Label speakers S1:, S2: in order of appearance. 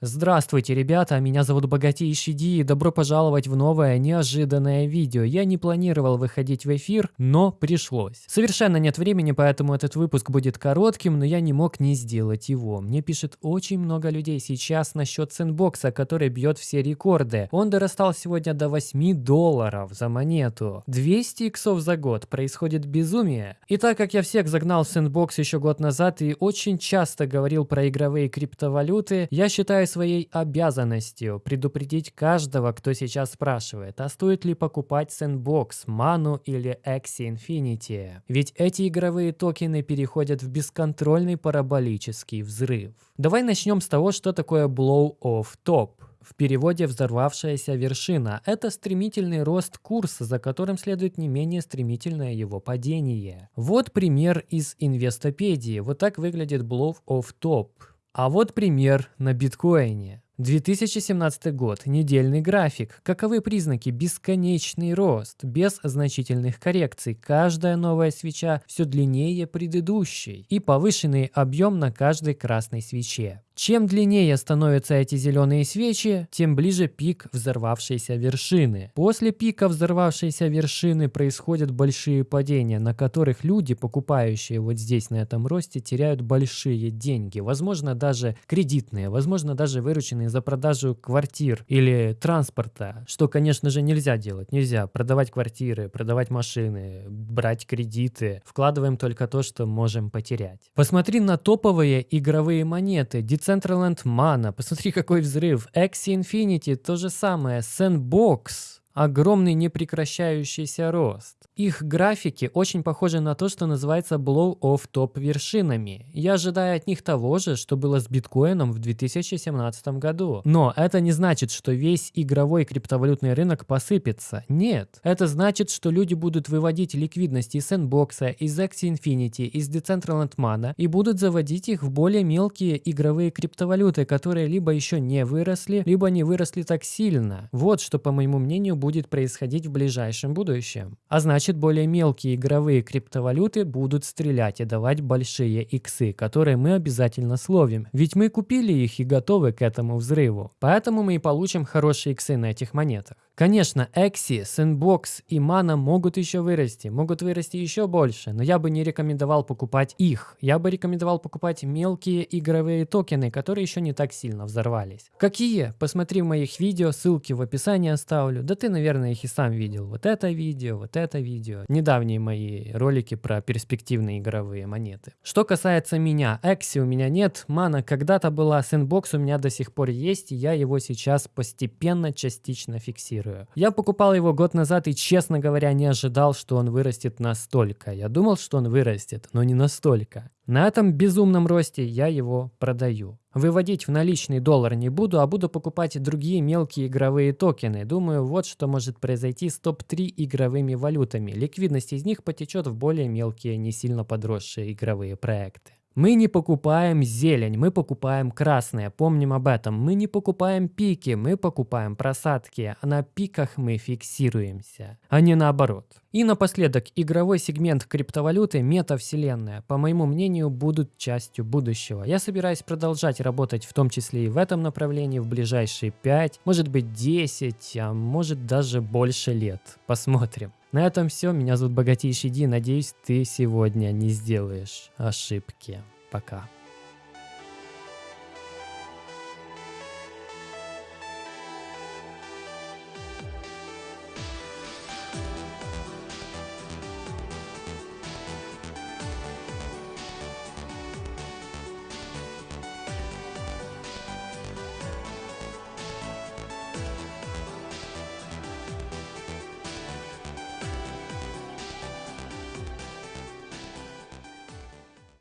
S1: Здравствуйте, ребята, меня зовут Богатейший Ди и добро пожаловать в новое неожиданное видео. Я не планировал выходить в эфир, но пришлось. Совершенно нет времени, поэтому этот выпуск будет коротким, но я не мог не сделать его. Мне пишет очень много людей сейчас насчет сэндбокса, который бьет все рекорды. Он дорастал сегодня до 8 долларов за монету. 200 иксов за год. Происходит безумие. И так как я всех загнал в сэндбокс еще год назад и очень часто говорил про игровые криптовалюты, я считаю своей обязанностью предупредить каждого, кто сейчас спрашивает, а стоит ли покупать Sandbox, Manu или Axie Infinity. Ведь эти игровые токены переходят в бесконтрольный параболический взрыв. Давай начнем с того, что такое Blow Off Top. В переводе «взорвавшаяся вершина» — это стремительный рост курса, за которым следует не менее стремительное его падение. Вот пример из инвестопедии. Вот так выглядит Blow Off Top. А вот пример на биткоине. 2017 год. Недельный график. Каковы признаки? Бесконечный рост, без значительных коррекций. Каждая новая свеча все длиннее предыдущей. И повышенный объем на каждой красной свече. Чем длиннее становятся эти зеленые свечи, тем ближе пик взорвавшейся вершины. После пика взорвавшейся вершины происходят большие падения, на которых люди, покупающие вот здесь на этом росте, теряют большие деньги. Возможно, даже кредитные, возможно, даже вырученные за продажу квартир или транспорта, что, конечно же, нельзя делать. Нельзя продавать квартиры, продавать машины, брать кредиты. Вкладываем только то, что можем потерять. Посмотри на топовые игровые монеты. Decentraland Mana, посмотри какой взрыв. Axie Infinity, то же самое. Sandbox, огромный непрекращающийся рост. Их графики очень похожи на то, что называется blow-off топ вершинами. Я ожидаю от них того же, что было с биткоином в 2017 году. Но это не значит, что весь игровой криптовалютный рынок посыпется. Нет. Это значит, что люди будут выводить ликвидность из Sandbox, из Axie Infinity, из Decentraland Mana и будут заводить их в более мелкие игровые криптовалюты, которые либо еще не выросли, либо не выросли так сильно. Вот что, по моему мнению, будет происходить в ближайшем будущем. А значит, более мелкие игровые криптовалюты будут стрелять и давать большие иксы, которые мы обязательно словим. Ведь мы купили их и готовы к этому взрыву. Поэтому мы и получим хорошие иксы на этих монетах. Конечно, Exi, Sandbox и Mana могут еще вырасти, могут вырасти еще больше, но я бы не рекомендовал покупать их. Я бы рекомендовал покупать мелкие игровые токены, которые еще не так сильно взорвались. Какие? Посмотри в моих видео, ссылки в описании оставлю. Да ты, наверное, их и сам видел. Вот это видео, вот это видео. Недавние мои ролики про перспективные игровые монеты. Что касается меня, Exi у меня нет, Mana когда-то была, Sandbox у меня до сих пор есть, и я его сейчас постепенно, частично фиксирую. Я покупал его год назад и, честно говоря, не ожидал, что он вырастет настолько. Я думал, что он вырастет, но не настолько. На этом безумном росте я его продаю. Выводить в наличный доллар не буду, а буду покупать другие мелкие игровые токены. Думаю, вот что может произойти с топ-3 игровыми валютами. Ликвидность из них потечет в более мелкие, не сильно подросшие игровые проекты. Мы не покупаем зелень, мы покупаем красное, помним об этом. Мы не покупаем пики, мы покупаем просадки, а на пиках мы фиксируемся, а не наоборот. И напоследок, игровой сегмент криптовалюты, метавселенная, по моему мнению, будут частью будущего. Я собираюсь продолжать работать в том числе и в этом направлении в ближайшие 5, может быть 10, а может даже больше лет. Посмотрим. На этом все. Меня зовут Богатейший Ди. Надеюсь, ты сегодня не сделаешь ошибки. Пока.